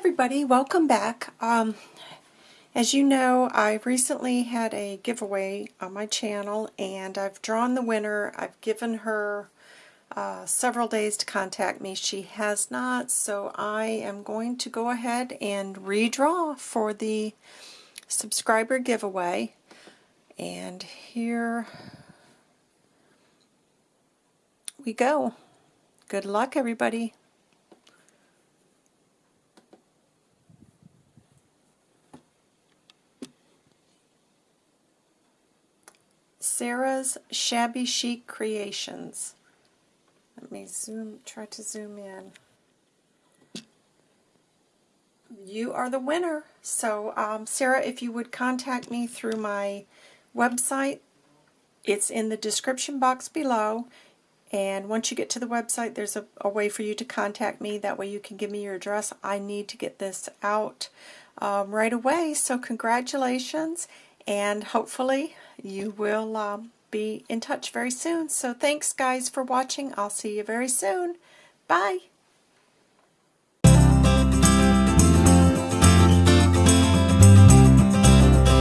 everybody, welcome back. Um, as you know, I recently had a giveaway on my channel and I've drawn the winner. I've given her uh, several days to contact me. She has not, so I am going to go ahead and redraw for the subscriber giveaway. And here we go. Good luck, everybody. Sarah's Shabby Chic Creations. Let me zoom, try to zoom in. You are the winner. So, um, Sarah, if you would contact me through my website, it's in the description box below. And once you get to the website, there's a, a, way for you to contact me. That way you can give me your address. I need to get this out um, right away. So congratulations and hopefully you will um, be in touch very soon. So thanks guys for watching. I'll see you very soon. Bye.